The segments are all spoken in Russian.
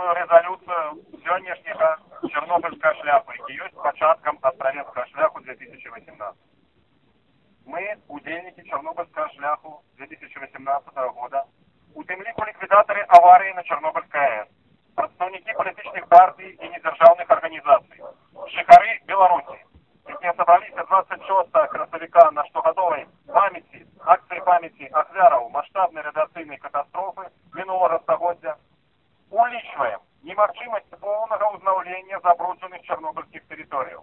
стратэгічную рэзалюцыю сённяшняга чарнобыльская шляпа які ёсць пачаткам астравецкага шляху 2018 мы удзельнікі чарнобыльскага шляху 2018 года у тым ліку ліквідатары аварыі на чарнобыльская аэс прадстаўнікі палітычных партый і недзяржаўных арганізацый жыхары беларусі якія сабраліся 26 красавіка на штогадовай памяці акцыі памяці ахвяраў маштабнай радыацыйнай катастрофы мінулага стагоддзя улічваем немагчымасць поўнага ўзнаўлення забруджаных чарнобыльскіх тэрыторыяў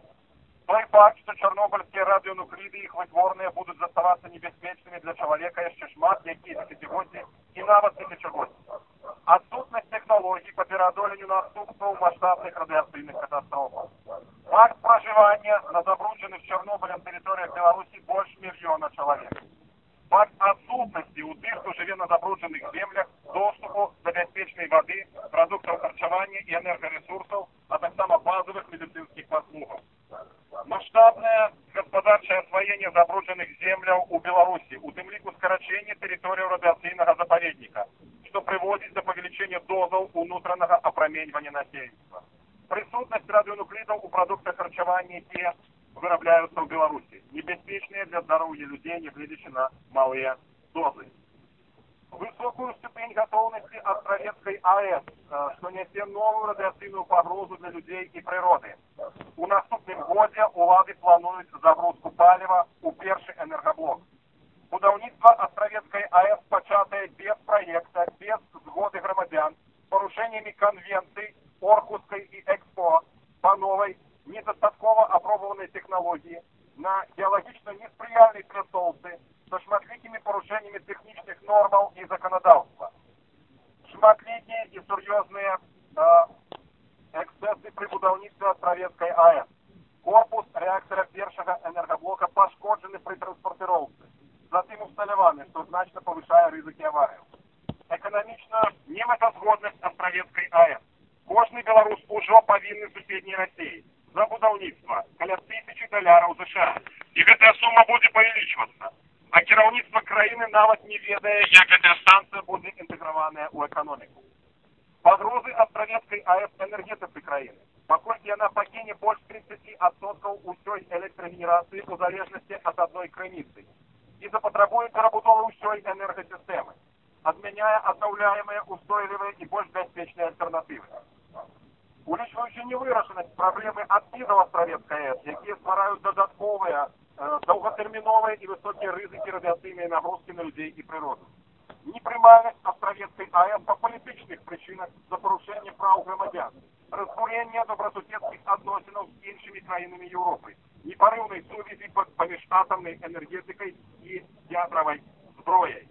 той факт што чарнобыльскія радыёнукліды іх вытворныя будуць заставацца небяспечнымі для чалавека яшчэ шмат якія дзесяцігоддзі і нават тысячагоддзі адсутнасць тэхналогій па пераадоленню наступстваў маштабных радыацыйных катастрофаў факт пражывання на забруджаных чарнобылем тэрыторыях беларусі больш мільёна чалавек факт адсутнасці ў тых хто жыве на забруджаных землях доступу харчавання і энергарэсурсаў а таксама базовых медыцынскіх паслугаў масштабнае гаспадарчае асваенне забруджаных земляў у беларусі у тым ліку скарачэнне тэрыторыяў радыацыйнага запаведніка што прыводзіць да павелічэння дозаў унутранага апраменьвання насельніцтва прысутнасць радыёнуклідаў у прадуктах харчавання якія вырабляюцца ў беларусі небяспечныя для здароўя людзей нягледзячы на малыя дозы высокую ступень готовности Островецкой АЭС, что несе новую радиацийную погрозу для людей и природы. У наступным годе улады планують загрузку палива у перший энергоблок. Будаўніцтва Островецкой АЭС пачатае без проекта, без згоды громадян, с порушениями конвенций Оркусской и Экспо по новой, недостатково опробованной технологии на геологично несприяльной пляцоўцы со шматлікімі парушэннямі тэхнічных нормаў і заканадаўства. Шматлікія і сур'ёзныя эксцессы пры будаўніцтве астравецкай АЭС. Корпус рэактара першага энергаблока пашкоджаны пры транспартыроўцы. Затым усталяваны, што значна павышае рызыкі аварыяў. Эканамічна немэтазгоднасць астравецкай АЭС. Кожны беларус ужо павінны суседняй рассеі за будаўніцтва каля тысячи даляраў ЗША. І гэтая сума будзе павялічвацца а кіраўніцтва краіны нават не ведае як гэтая станцыя будзе інтэграваная ў эканоміку пагрозы астравецкай аэс энергетыцы краіны паколькі яна пакіне больш 30 адсоткаў усёй электрагенерацыі у залежнасці ад адной крыніцы і запатрабуе перабудовы ўсёй энергасістэмы адмяняе аднаўляемыя устойлівыя і больш бяспечныя альтэрнатывы улічваючы невырашанасць праблемы адкідаў астравецкай аэс якія ствараюць дадатковыя долготерминовые и высокие рызыки радиацыйныя нагрузки на людей и природу. Непрымальнасць астравецкай АЭС па палітычных прычынах за парушэнне праў грамадзян, разбурэнне добрасуседскіх адносінаў з іншымі краінамі Еўропы, непарыўнай сувязі паміж атамнай энергетыкай і ядравай зброяй.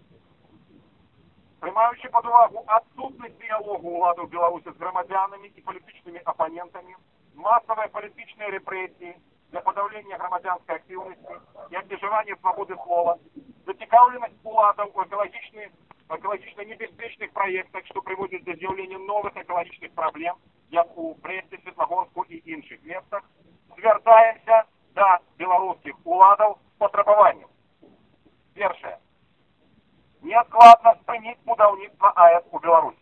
Прымаючы пад увагу адсутнасць дыялогу ўладаў Беларусі з грамадзянамі і палітычнымі апанентамі, масавыя палітычныя рэпрэсіі, для подавления громадянской активности и обмежевания свободы слова, зацікавленность уладов у экологичных, экологично небеспечных проектах, что приводит до з'явлення новых экологичных проблем, як у Бресте, Светлогорску и інших местах, звертаемся до белорусских уладов с потребованием. Першее. Неоткладно спынить будаўніцтва АЭС у Беларуси.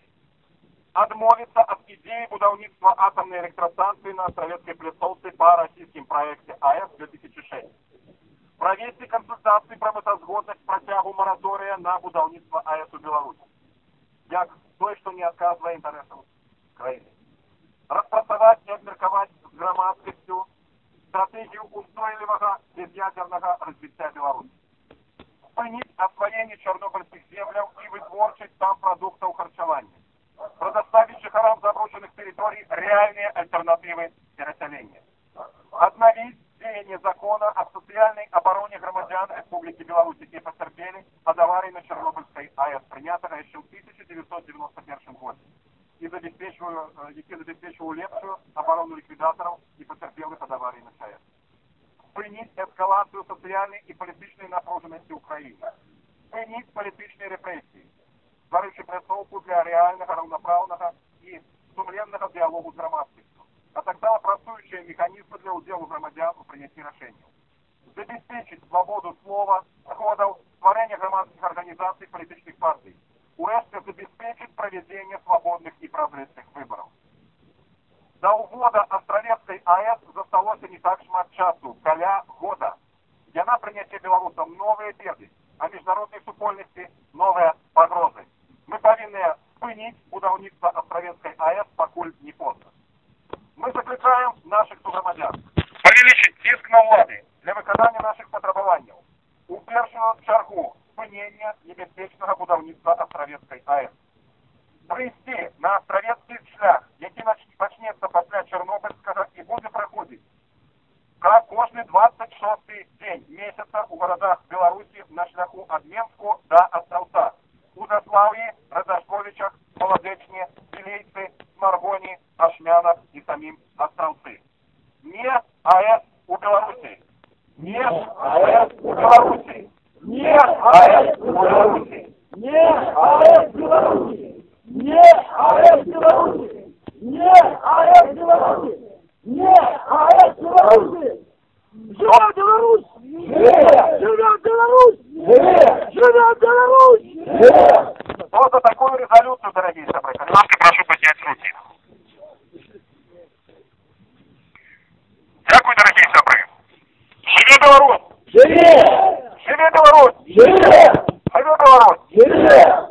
Адмовиться от идеи будаўніцтва атомной электростанции на Советской пляцоўцы по российским проекте АЭС 2006. Провести консультации про мэтазгоднасць працягу моратория на будаўніцтва АЭС у Беларуси. Як той, что не отказывая интересам краины. Распрацаваць и обмерковать с громадскостью стратегию устойлівага безъядерного развития Беларуси. Спынить освоение чернобыльских земляў и вытворчасць там продуктов харчевания предоставить жихарам заброшенных территорий реальные альтернативы переселения. Обновить деяние закона о социальной обороне громадян Республики Беларусь, які потерпели от аварии на Чернобыльской АЭС, принятого еще в 1991 году, и забеспечиваю, які забеспечивал лепшую оборону ликвидаторов и потерпелых от аварии на ЧАЭС. Принять эскалацию социальной и политической напруженности Украины. Принять политические репрессии стварыўшы пляцоўку для рэальнага раўнапраўнага і сумленнага дыялогу з грамадскасцю, а таксама працуючыя механізмы для ўдзелу грамадзян у прыняцці рашэнняў. Забяспечыць свабоду слова, сходаў, стварэння грамадскіх арганізацый палітычных партый, УЭСКО забеспечит проведение свободных и прозрачных выборов. До увода Астравецкой АЭС засталося не так шмат часу, каля года. Яна прыняцце беларусам новыя беды, а міжнароднай супольнасці новыя пагрозы. Мы павінныя спыніць будаўніцтва Астравецкай АЭС пакуль не поздно. Мы закликаем наших суграмадзян павелічыць ціск на ўлады для выканання наших патрабаванняў. У першую чаргу спынення небяспечнага будаўніцтва Астравецкай АЭС. Прыйсці на астравецкі шлях, які пачнецца пасля Чарнобыльскага і будзе праходзіць как кожны 26 дзень месяца у гарадах Беларусі на шляху ад Менску да Астраўца. У Заслаўі, Радашковічах, Маладэчне, Білейцы, Маргоні, Ашмянах і самім Астраўцы. Не АЭС у Беларусі. Не АЭС у Беларусі. Не АЭС у Беларусі. Нет! А это белорусы! Живет Беларусь! Живет Беларусь! Живет Беларусь! Вот за такую резолюцию, дорогие собратья. Ну, Ласка, прошу поднять руки. Дякую, дорогие собры. Живи Беларусь! Живи! Живи Беларусь! Живи! Живи Беларусь! Живи!